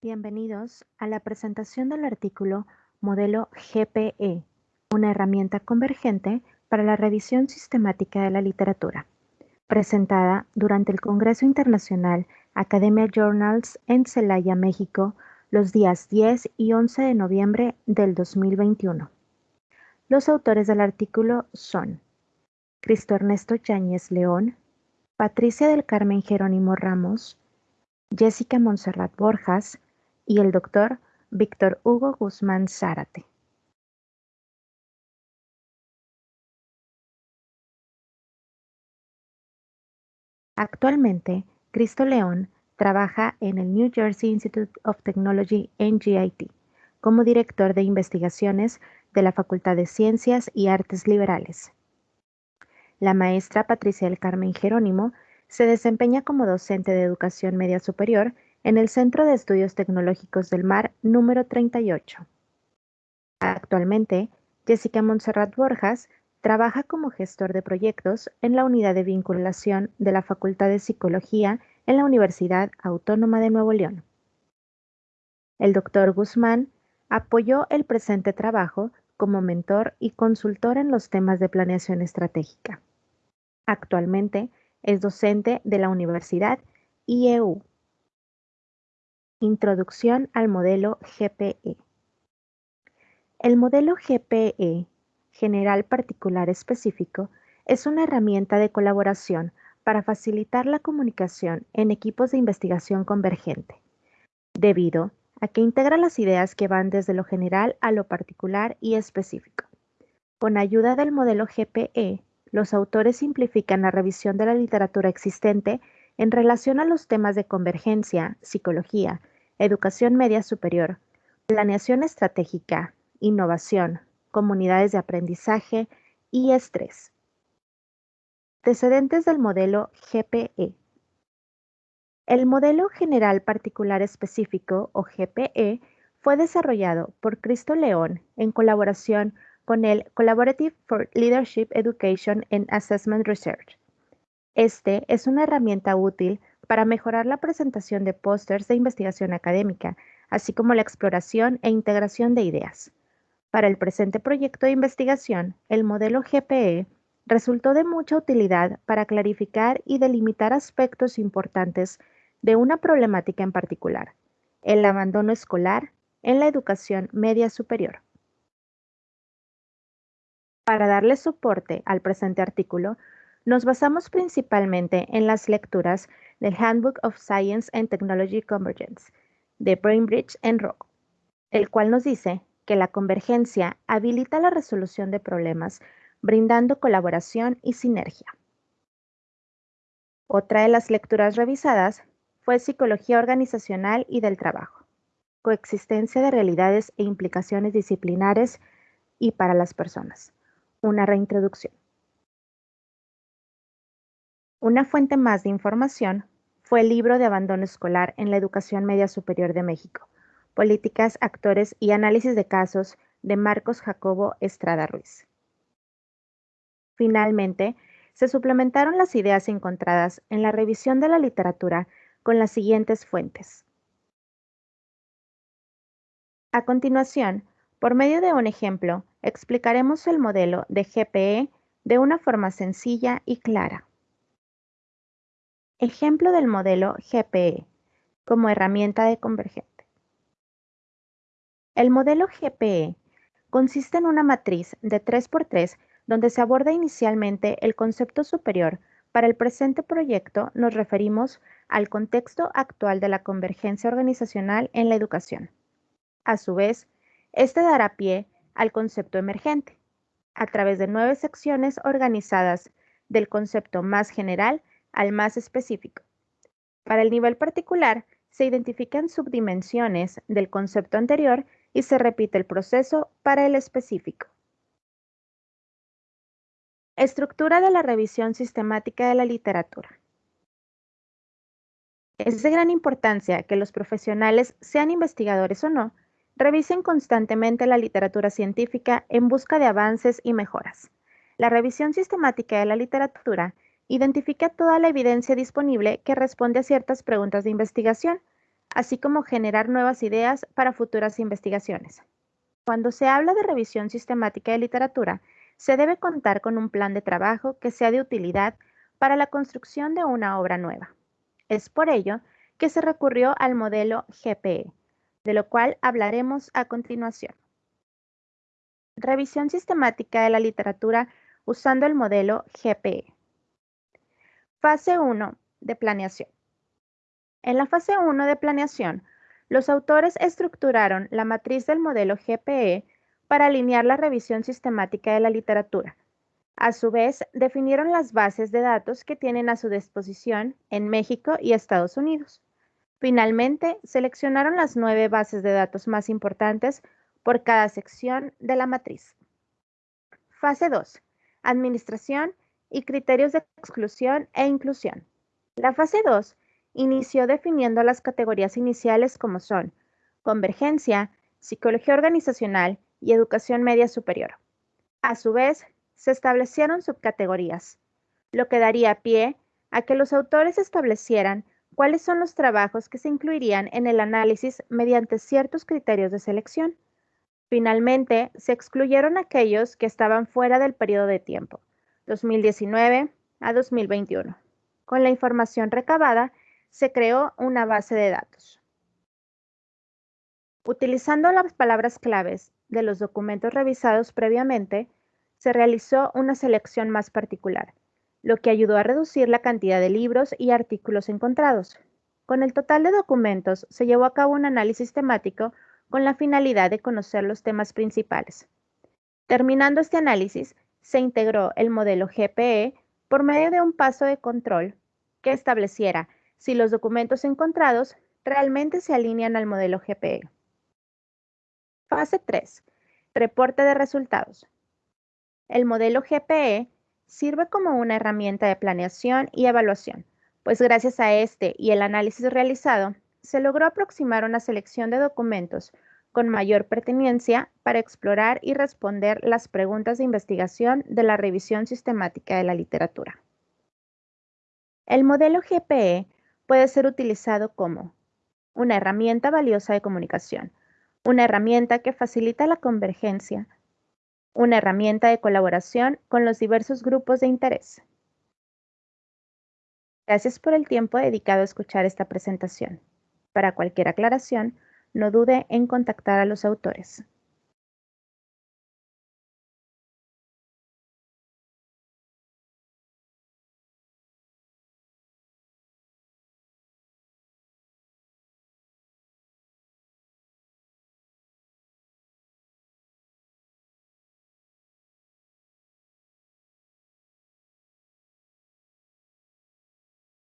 Bienvenidos a la presentación del artículo Modelo GPE, una herramienta convergente para la revisión sistemática de la literatura, presentada durante el Congreso Internacional Academia Journals en Celaya, México, los días 10 y 11 de noviembre del 2021. Los autores del artículo son Cristo Ernesto Yáñez León, Patricia del Carmen Jerónimo Ramos, Jessica Monserrat Borjas y el doctor Víctor Hugo Guzmán Zárate. Actualmente, Cristo León trabaja en el New Jersey Institute of Technology NGIT como director de investigaciones de la Facultad de Ciencias y Artes Liberales. La maestra Patricia del Carmen Jerónimo se desempeña como docente de educación media superior en el Centro de Estudios Tecnológicos del Mar número 38. Actualmente, Jessica Montserrat Borjas trabaja como gestor de proyectos en la unidad de vinculación de la Facultad de Psicología en la Universidad Autónoma de Nuevo León. El doctor Guzmán apoyó el presente trabajo como mentor y consultor en los temas de planeación estratégica. Actualmente es docente de la Universidad IEU. Introducción al modelo GPE. El modelo GPE, General Particular Específico, es una herramienta de colaboración para facilitar la comunicación en equipos de investigación convergente, debido a que integra las ideas que van desde lo general a lo particular y específico. Con ayuda del modelo GPE, los autores simplifican la revisión de la literatura existente en relación a los temas de convergencia, psicología, educación media superior, planeación estratégica, innovación, comunidades de aprendizaje y estrés. Antecedentes del modelo GPE. El modelo general particular específico o GPE fue desarrollado por Cristo León en colaboración con el Collaborative for Leadership Education and Assessment Research. Este es una herramienta útil para mejorar la presentación de pósters de investigación académica, así como la exploración e integración de ideas. Para el presente proyecto de investigación, el modelo GPE resultó de mucha utilidad para clarificar y delimitar aspectos importantes de una problemática en particular, el abandono escolar en la educación media superior. Para darle soporte al presente artículo, nos basamos principalmente en las lecturas del Handbook of Science and Technology Convergence de Brainbridge en Rock, el cual nos dice que la convergencia habilita la resolución de problemas brindando colaboración y sinergia. Otra de las lecturas revisadas fue Psicología Organizacional y del Trabajo, coexistencia de realidades e implicaciones disciplinares y para las personas, una reintroducción. Una fuente más de información fue el libro de abandono escolar en la educación media superior de México, Políticas, Actores y Análisis de Casos de Marcos Jacobo Estrada Ruiz. Finalmente, se suplementaron las ideas encontradas en la revisión de la literatura con las siguientes fuentes. A continuación, por medio de un ejemplo, explicaremos el modelo de GPE de una forma sencilla y clara. Ejemplo del modelo GPE como herramienta de convergente. El modelo GPE consiste en una matriz de 3x3 donde se aborda inicialmente el concepto superior. Para el presente proyecto nos referimos al contexto actual de la convergencia organizacional en la educación. A su vez, este dará pie al concepto emergente, a través de nueve secciones organizadas del concepto más general al más específico. Para el nivel particular, se identifican subdimensiones del concepto anterior y se repite el proceso para el específico. Estructura de la revisión sistemática de la literatura. Es de gran importancia que los profesionales, sean investigadores o no, revisen constantemente la literatura científica en busca de avances y mejoras. La revisión sistemática de la literatura Identifica toda la evidencia disponible que responde a ciertas preguntas de investigación, así como generar nuevas ideas para futuras investigaciones. Cuando se habla de revisión sistemática de literatura, se debe contar con un plan de trabajo que sea de utilidad para la construcción de una obra nueva. Es por ello que se recurrió al modelo GPE, de lo cual hablaremos a continuación. Revisión sistemática de la literatura usando el modelo GPE. Fase 1 de planeación. En la fase 1 de planeación, los autores estructuraron la matriz del modelo GPE para alinear la revisión sistemática de la literatura. A su vez, definieron las bases de datos que tienen a su disposición en México y Estados Unidos. Finalmente, seleccionaron las nueve bases de datos más importantes por cada sección de la matriz. Fase 2. Administración y criterios de exclusión e inclusión. La fase 2 inició definiendo las categorías iniciales como son convergencia, psicología organizacional y educación media superior. A su vez, se establecieron subcategorías, lo que daría pie a que los autores establecieran cuáles son los trabajos que se incluirían en el análisis mediante ciertos criterios de selección. Finalmente, se excluyeron aquellos que estaban fuera del periodo de tiempo, 2019 a 2021. Con la información recabada, se creó una base de datos. Utilizando las palabras claves de los documentos revisados previamente, se realizó una selección más particular, lo que ayudó a reducir la cantidad de libros y artículos encontrados. Con el total de documentos se llevó a cabo un análisis temático con la finalidad de conocer los temas principales. Terminando este análisis, se integró el modelo GPE por medio de un paso de control que estableciera si los documentos encontrados realmente se alinean al modelo GPE. Fase 3. Reporte de resultados. El modelo GPE sirve como una herramienta de planeación y evaluación, pues gracias a este y el análisis realizado, se logró aproximar una selección de documentos con mayor pertinencia para explorar y responder las preguntas de investigación de la revisión sistemática de la literatura. El modelo GPE puede ser utilizado como una herramienta valiosa de comunicación, una herramienta que facilita la convergencia, una herramienta de colaboración con los diversos grupos de interés. Gracias por el tiempo dedicado a escuchar esta presentación. Para cualquier aclaración, no dude en contactar a los autores.